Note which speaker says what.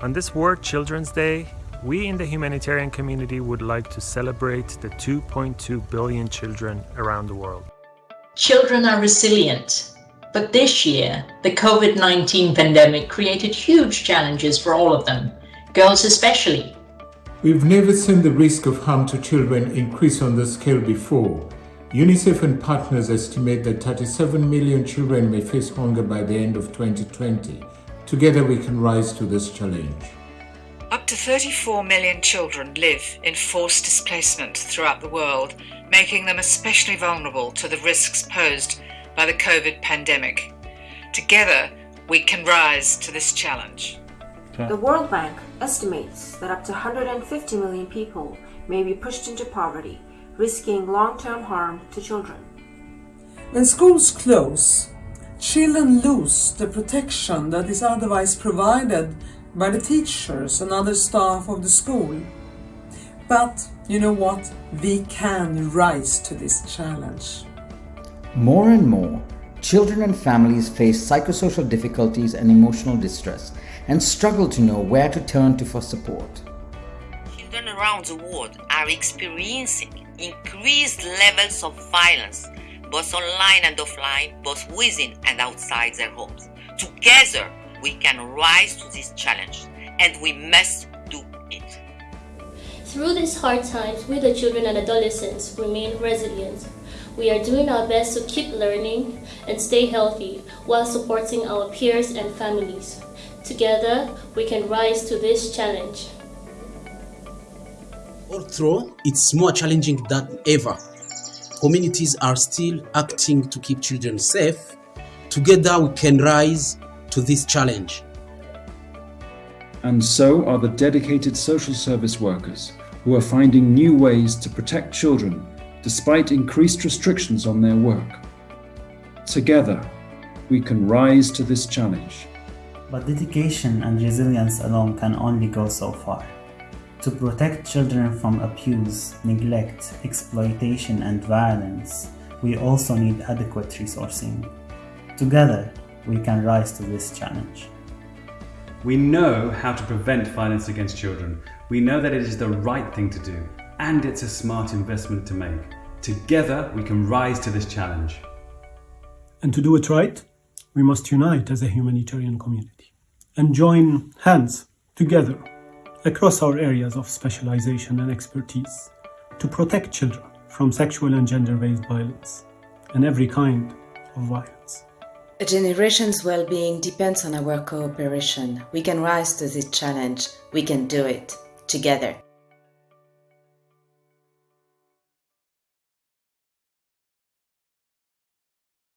Speaker 1: On this World Children's Day, we in the humanitarian community would like to celebrate the 2.2 billion children around the world.
Speaker 2: Children are resilient, but this year, the COVID-19 pandemic created huge challenges for all of them, girls especially.
Speaker 3: We've never seen the risk of harm to children increase on this scale before. UNICEF and partners estimate that 37 million children may face hunger by the end of 2020. Together we can rise to this challenge.
Speaker 4: Up to 34 million children live in forced displacement throughout the world, making them especially vulnerable to the risks posed by the COVID pandemic. Together, we can rise to this challenge.
Speaker 5: The World Bank estimates that up to 150 million people may be pushed into poverty, risking long-term harm to children.
Speaker 6: When schools close, children lose the protection that is otherwise provided by the teachers and other staff of the school. But you know what? We can rise to this challenge.
Speaker 7: More and more, children and families face psychosocial difficulties and emotional distress and struggle to know where to turn to for support.
Speaker 8: Children around the world are experiencing increased levels of violence both online and offline, both within and outside their homes. Together, we can rise to this challenge, and we must do it.
Speaker 9: Through these hard times, we the children and adolescents remain resilient. We are doing our best to keep learning and stay healthy while supporting our peers and families. Together, we can rise to this challenge.
Speaker 10: Although it's more challenging than ever, communities are still acting to keep children safe. Together we can rise to this challenge.
Speaker 11: And so are the dedicated social service workers who are finding new ways to protect children despite increased restrictions on their work. Together, we can rise to this challenge.
Speaker 12: But dedication and resilience alone can only go so far. To protect children from abuse, neglect, exploitation and violence, we also need adequate resourcing. Together, we can rise to this challenge.
Speaker 13: We know how to prevent violence against children. We know that it is the right thing to do, and it's a smart investment to make. Together, we can rise to this challenge.
Speaker 14: And to do it right, we must unite as a humanitarian community and join hands together across our areas of specialization and expertise to protect children from sexual and gender-based violence and every kind of violence.
Speaker 15: A generation's well-being depends on our cooperation. We can rise to this challenge. We can do it together.